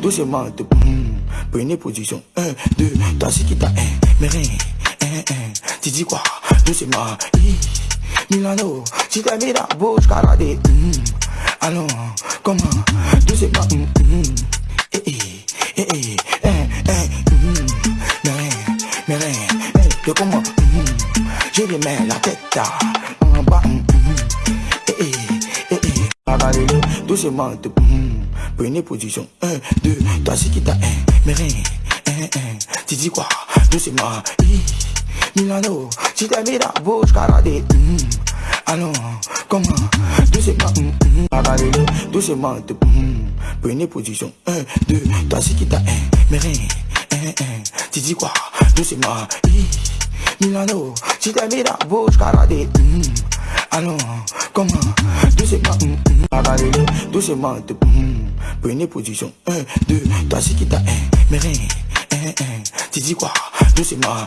Doucement, de, hum, prenez position. 1, 2, toi c'est qui t'a mais rien, un, un. Tu dis quoi, doucement, Milano, si t'as mis la bouche, caradé, hum, allons, comment, doucement, hum, eh, eh, eh, eh, eh, eh, mais rien, mais rien, eh, de comment, j'ai les mains, la tête, doucement, de, hum, prenez position. 1, 2, toi c'est qui t'a un, mais rien. Tu dis quoi, doucement, Milano, si t'as mis la bouche, caradé, hum, allons, comment, doucement, avalez-le, doucement, de, prenez position. 1, 2, toi c'est qui t'a un, mais rien. Tu dis quoi, doucement, Milano, si t'as mis la bouche, caradé, hum, allons, comment, doucement, hum, hum, avalez-le, doucement, hum, prenez position. 1, 2, toi c'est qui t'a mais rien. Tu dis quoi, doucement,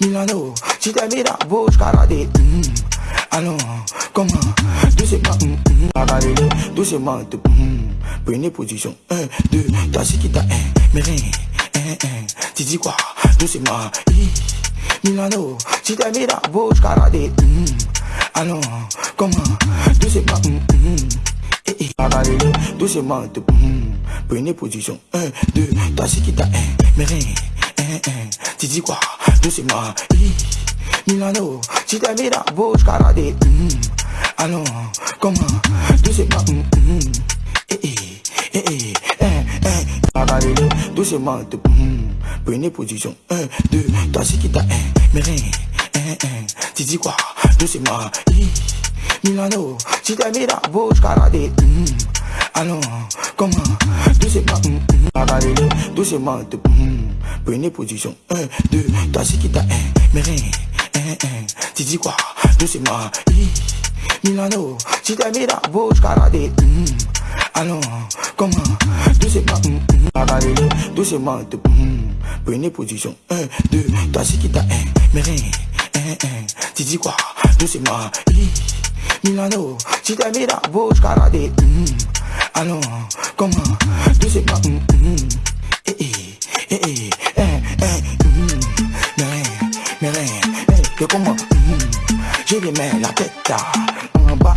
Milano, si t'as mis la bouche, caradé, hum, allons, comment, doucement, avalez-le, doucement, prenez position. 1, 2, toi c'est qui t'a mais rien. Tu dis quoi, doucement, Milano, si t'as mis la bouche, caradé, hum, allons, comment, doucement, hum, hum, eh, eh, avalez-le, doucement, hum, prenez position. 1, 2, toi c'est qui t'a mais rien. Tu dis quoi, doucement, Milano, si t'as mis la bouche, caradé, hum, allons, comment, doucement, hum, hum, eh, eh, eh, eh, eh, eh, doucement, hum, prenez position. 1, 2, toi c'est qui t'a mais rien. Tu dis quoi, doucement, Milano, si t'as mis la bouche, caradé, hum, allons, comment, doucement, hum, avalez-le, doucement, hum, prenez position. 1, 2, toi c'est qui t'a mais rien. Tu dis quoi, doucement, Milano, si t'as mis la bouche, caradé, hum, allons, comment, doucement, hum, avalez-le, doucement, hum, prenez position. 1, 2, toi c'est qui t'a mais rien. Tu dis quoi, doucement, Milano, si t'as mis la bouche, caradé, hum, allons, comment, doucement, hum, hum, eh, eh, eh, eh, eh, eh, mais rien, mais eh, comment, j'ai les mains, la tête, en bas,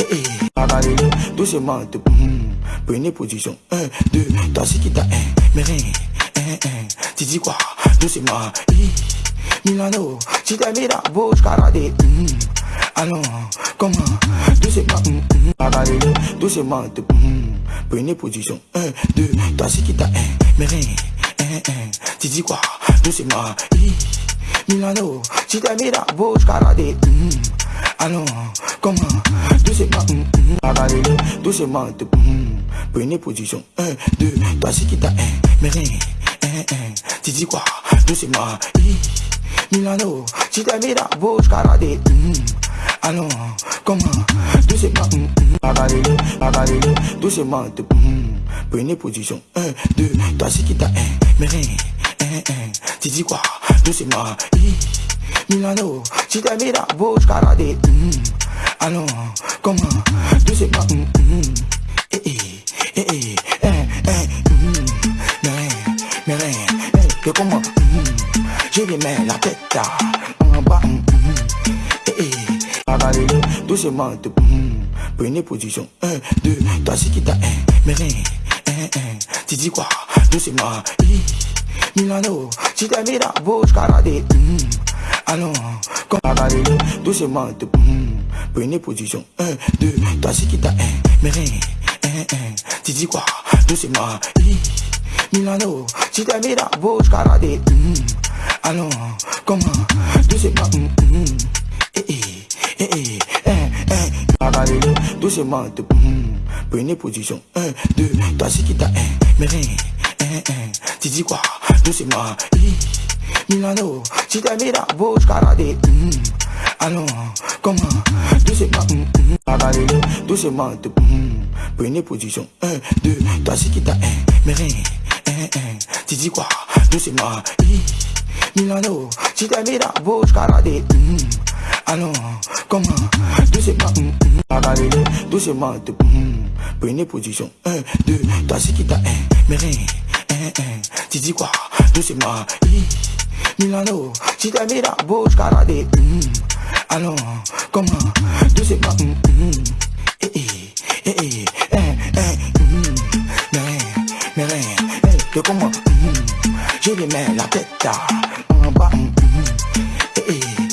eh, eh, avalez-le, doucement, prenez position. 1, 2, toi c'est qui t'a? Mais rien. Tu dis quoi, doucement, Milano, si t'as mis la bouche, caradé, hum, allons, comment, doucement, hum, hum, avalez-le, doucement, de, hum, prenez position. 1, 2, toi c'est qui t'a un, mais rien. Tu dis quoi, doucement, hi, Milano, si t'as mis la bouche, caradé, hum, allons, comment, doucement, avalez-le, doucement, prenez position. 1, 2, toi c'est qui t'a un, mais rien. Tu dis quoi, doucement, Milano, si t'as mis la bouche, caradé, hum, allons, comment, doucement, hum, hum, avalez-le, doucement, hum, prenez position. 1, 2, toi c'est qui t'a un, mais rien. Tu dis quoi, doucement, hi, Milano, si t'as mis la bouche, caradé, hum, allons, comment, doucement, eh, eh, eh, eh, eh, eh, hum, mais rien, mais rien, eh, de comment, j'ai les mains, la tête, en bas, hum, hum, eh, eh, avalez-le, doucement, hum, prenez position. 1, 2, toi c'est qui t'a un, mais rien, un, un. Tu dis quoi, doucement, Milano, si t'as mis la bouche, caradé, allons, comme avalez-le, doucement, prenez position. 1, 2, toi c'est qui t'a un, mais rien. Tu dis quoi, doucement, Milano, si t'as mis la bouche, caradé, hum, allons, comment, doucement, hum, hum, eh, eh, eh, eh, eh, eh, avalez-le, doucement, de, hum, prenez position. 1, 2, toi c'est qui t'a un, mais rien, un, un. Tu dis quoi, doucement, Milano, si t'as mis la bouche, caradé, hum, allons, comment, doucement, hum, hum, avalez-le, doucement, hum, prenez position. 1, 2, toi c'est qui t'a mais rien. Tu dis quoi, doucement, Milano, si t'as mis la bouche, caradé, allons, comment, doucement, hum, hum, caralélé, doucement, hum, prenez position. Un, deux, t'as ce qui t'a, hein, mais rien, tu dis quoi, doucement, Milano, si t'as mis la bouche, caralé, hum, alors, comment, doucement, hum, hum, eh, eh, eh, eh, eh, eh, hum, mais rien, mais rien, eh, de comment, je lui mets la tête. Ah. En bas, mm, mm. eh, eh.